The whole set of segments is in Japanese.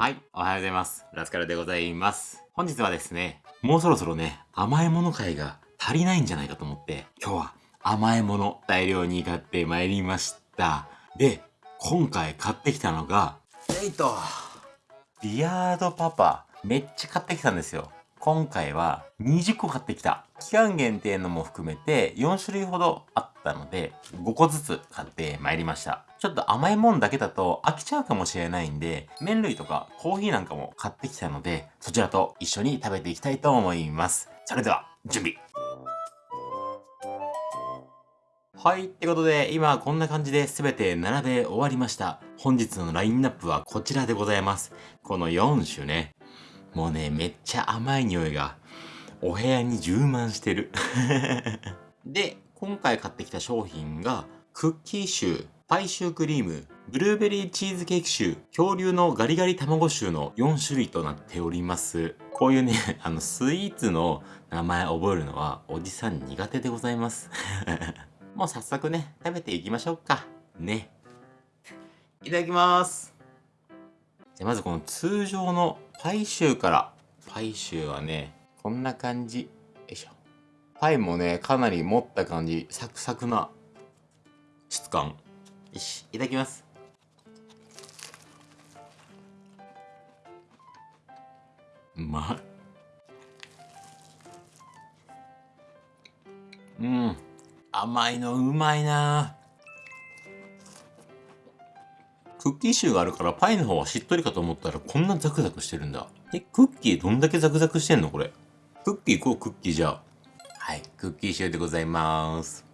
はい、おはようございます。ラスカルでございます。本日はですね、もうそろそろね、甘いもの会が足りないんじゃないかと思って、今日は甘いもの大量に買ってまいりました。で、今回買ってきたのが、えいと、ビアードパパ、めっちゃ買ってきたんですよ。今回は20個買ってきた。期間限定のも含めて4種類ほどあったので、5個ずつ買ってまいりました。ちょっと甘いもんだけだと飽きちゃうかもしれないんで、麺類とかコーヒーなんかも買ってきたので、そちらと一緒に食べていきたいと思います。それでは、準備はい。ってことで、今こんな感じで全て並べ終わりました。本日のラインナップはこちらでございます。この4種ね。もうね、めっちゃ甘い匂いが、お部屋に充満してる。で、今回買ってきた商品が、クッキーシュー、パイシュークリーム、ブルーベリーチーズケーキシュー、恐竜のガリガリ卵シューの4種類となっております。こういうね、あの、スイーツの名前覚えるのは、おじさん苦手でございます。もう早速ね、食べていきましょうか。ね。いただきます。じゃまずこの通常のパイシューから。パイシューはね、こんな感じ。よいしょ。パイもね、かなり持った感じ。サクサクな質感。よし、いただきます。うまい。うん。甘いのうまいなクッキー臭があるからパイの方はしっとりかと思ったらこんなザクザクしてるんだ。え、クッキーどんだけザクザクしてんのこれ。クッキーこうクッキーじゃはい、クッキー臭でございます。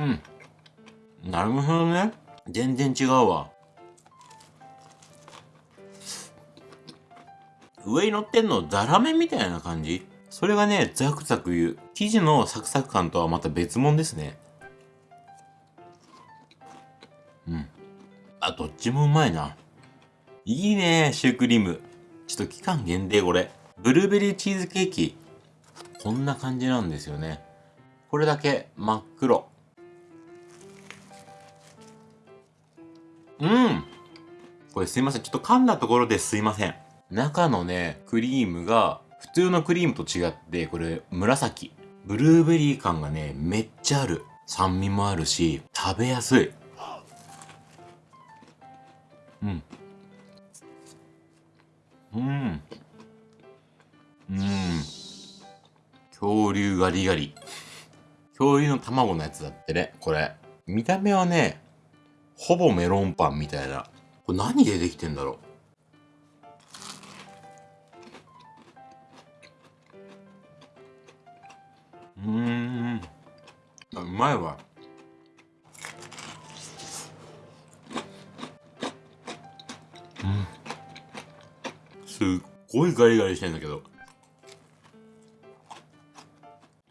うん。なるほどね。全然違うわ。上に乗ってんのザラメみたいな感じ？それがね、ザクザク言う。生地のサクサク感とはまた別物ですね。うん。あ、どっちもうまいな。いいね、シュークリーム。ちょっと期間限定これ。ブルーベリーチーズケーキ。こんな感じなんですよね。これだけ真っ黒。うん。これすいません。ちょっと噛んだところですいません。中のね、クリームが普通のクリームと違って、これ紫。ブルーベリー感がね、めっちゃある。酸味もあるし、食べやすい。うん。うん。うん。恐竜ガリガリ。恐竜の卵のやつだってね、これ。見た目はね、ほぼメロンパンみたいな。これ何でできてんだろう？うん。うまいわ。うん。すっごいガリガリしてんだけど。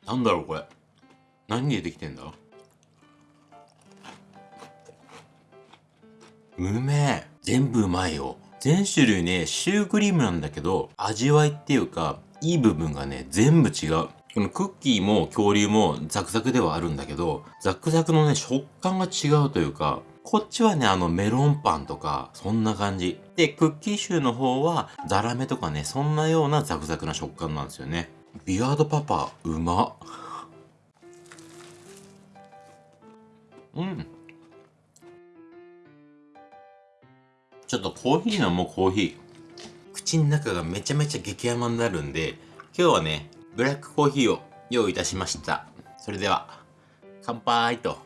なんだろうこれ。何でできてんだ？うめえ。全部うまいよ。全種類ね、シュークリームなんだけど、味わいっていうか、いい部分がね、全部違う。このクッキーも恐竜もザクザクではあるんだけど、ザクザクのね、食感が違うというか、こっちはね、あのメロンパンとか、そんな感じ。で、クッキーシューの方は、ザラメとかね、そんなようなザクザクな食感なんですよね。ビアードパパ、うま。うん。ちょっとコーヒー飲もう、コーヒー。口の中がめちゃめちゃ激甘になるんで、今日はね、ブラックコーヒーを用意いたしました。それでは、乾杯と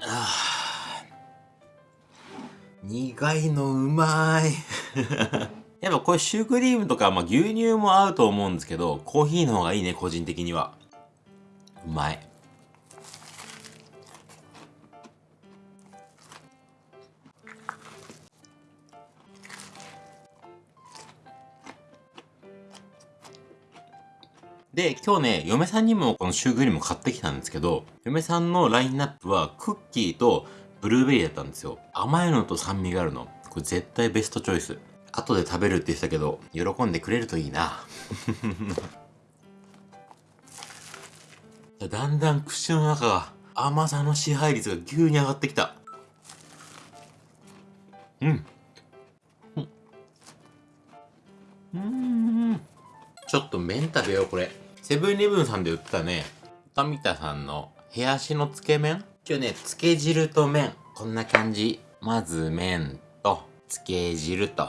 あ。苦いのうまい やっぱこれシュークリームとか、まあ、牛乳も合うと思うんですけど、コーヒーの方がいいね、個人的には。うまい。で、今日ね、嫁さんにもこのシュークリーム買ってきたんですけど、嫁さんのラインナップはクッキーとブルーベリーだったんですよ。甘いのと酸味があるの。これ絶対ベストチョイス。後で食べるって言ってたけど、喜んでくれるといいな。だんだん口の中が甘さの支配率が急に上がってきた。うん。うん。ちょっと麺食べよう、これ。セブンイレブンさんで売ったね、富田さんの冷やしのつけ麺今日ね、つけ汁と麺。こんな感じ。まず麺と、つけ汁と。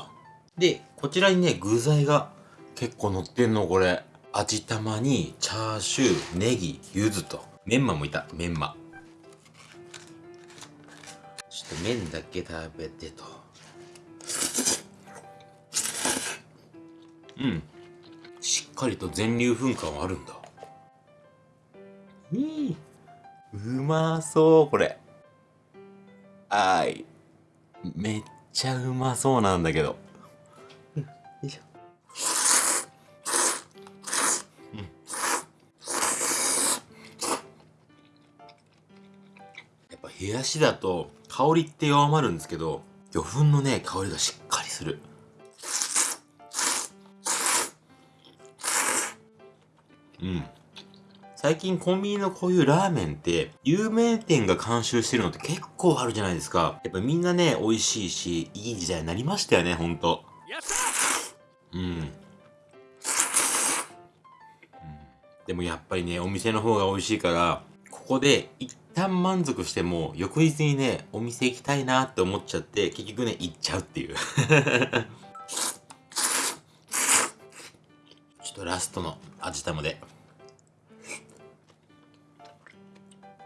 で、こちらにね、具材が結構乗ってんの、これ。味玉に、チャーシュー、ネギ、柚子と。メンマもいた、メンマ。ちょっと麺だけ食べてと。うん。しっかりと全粒粉感はあるんだ。いいうまそう、これ。あい。めっちゃうまそうなんだけど。冷やしだと香りって弱まるんですけど、魚粉のね、香りがしっかりする。うん。最近コンビニのこういうラーメンって、有名店が監修してるのって結構あるじゃないですか。やっぱみんなね、美味しいし、いい時代になりましたよね、ほんと。うん。でもやっぱりね、お店の方が美味しいから、ここで一旦満足しても、翌日にね、お店行きたいなって思っちゃって、結局ね、行っちゃうっていう ちょっとラストの味玉で。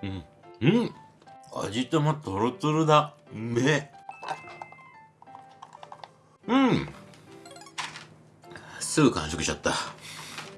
うん。うん。味玉トロトロだ。うめうん。すぐ完食しちゃった。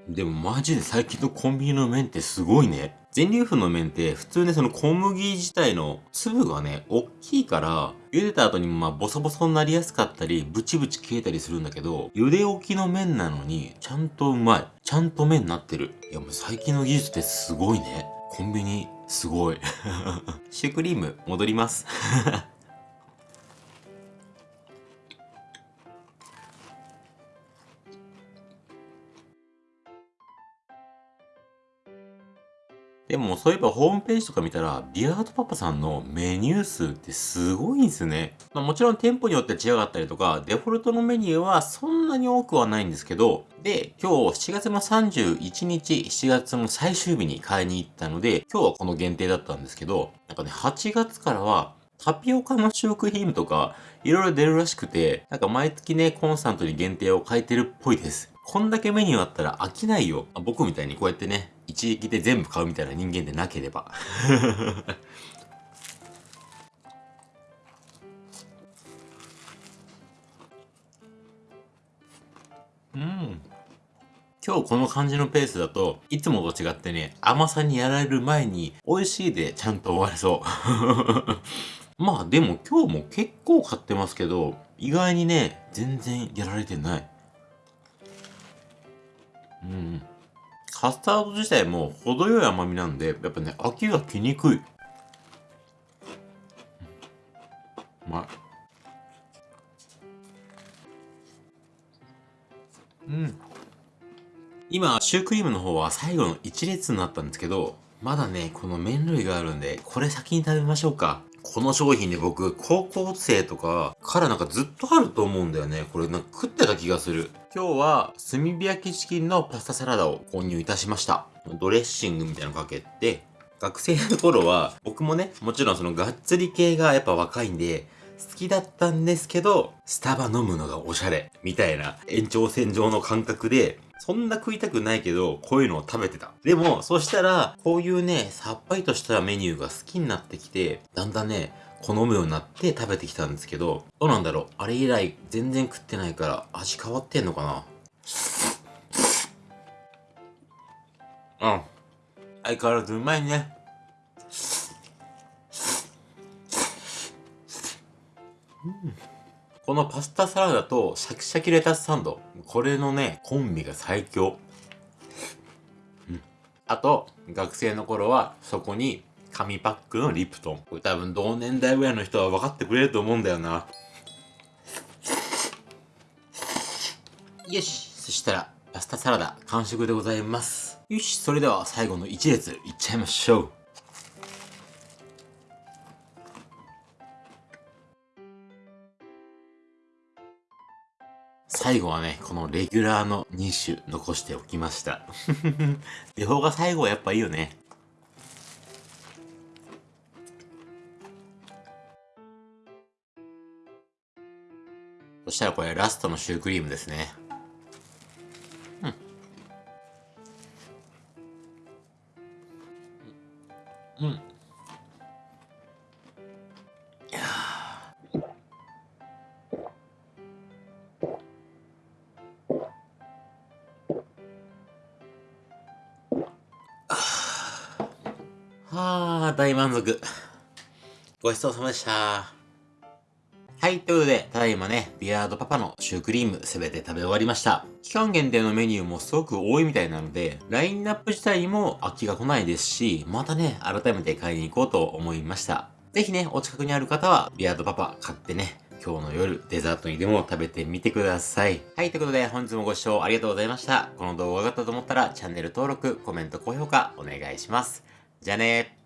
でもマジで最近のコンビニの麺ってすごいね。全粒粉の麺って普通ねその小麦自体の粒がね、大きいから、茹でた後にもまあボソボソになりやすかったり、ブチブチ消えたりするんだけど、茹で置きの麺なのに、ちゃんとうまい。ちゃんと麺になってる。いやもう最近の技術ってすごいね。コンビニ、すごい。シュークリーム、戻ります でもそういえばホームページとか見たら、ビアードパパさんのメニュー数ってすごいんですね。まあ、もちろん店舗によって違かったりとか、デフォルトのメニューはそんなに多くはないんですけど、で、今日7月の31日、7月の最終日に買いに行ったので、今日はこの限定だったんですけど、なんかね、8月からはタピオカの食品とか、いろいろ出るらしくて、なんか毎月ね、コンスタントに限定を変えてるっぽいです。こんだけメニューあったら飽きないよ。僕みたいにこうやってね、一撃で全部買うみたいな人間でなければ。うん。今日この感じのペースだと、いつもと違ってね、甘さにやられる前に、美味しいでちゃんと終われそう。まあでも今日も結構買ってますけど、意外にね、全然やられてない。うん。カスタード自体も程よい甘みなんで、やっぱね、飽きが来にくい。うまい。うん。今、シュークリームの方は最後の1列になったんですけど、まだね、この麺類があるんで、これ先に食べましょうか。この商品ね、僕、高校生とかからなんかずっとあると思うんだよね。これなんか食ってた気がする。今日は炭火焼きチキンのパスタサラダを購入いたしました。ドレッシングみたいなのかけて、学生の頃は僕もね、もちろんそのがっつり系がやっぱ若いんで、好きだったんですけど、スタバ飲むのがおしゃれ、みたいな延長線上の感覚で、そんな食いたくないけど、こういうのを食べてた。でも、そしたら、こういうね、さっぱりとしたメニューが好きになってきて、だんだんね、好むようになって食べてきたんですけど、どうなんだろう？あれ以来全然食ってないから味変わってんのかな？うん。相変わらずうまいね。このパスタサラダとシャキシャキレタスサンド。これのね、コンビが最強。うん。あと、学生の頃は、そこに、紙パックのリプトン。これ多分同年代ぐらいの人は分かってくれると思うんだよな。よしそしたら、パスタサラダ完食でございます。よし、それでは最後の一列いっちゃいましょう。最後はね、このレギュラーの2種残しておきました。デフォが最後はやっぱいいよね。そしたらこれラストのシュークリームですね。うん。うん。はあ、大満足。ごちそうさまでした。はい、ということで、ただいまね、ビアードパパのシュークリームすべて食べ終わりました。期間限定のメニューもすごく多いみたいなので、ラインナップ自体にも飽きが来ないですし、またね、改めて買いに行こうと思いました。ぜひね、お近くにある方は、ビアードパパ買ってね、今日の夜、デザートにでも食べてみてください。はい、ということで本日もご視聴ありがとうございました。この動画が良かったと思ったら、チャンネル登録、コメント、高評価お願いします。じゃあね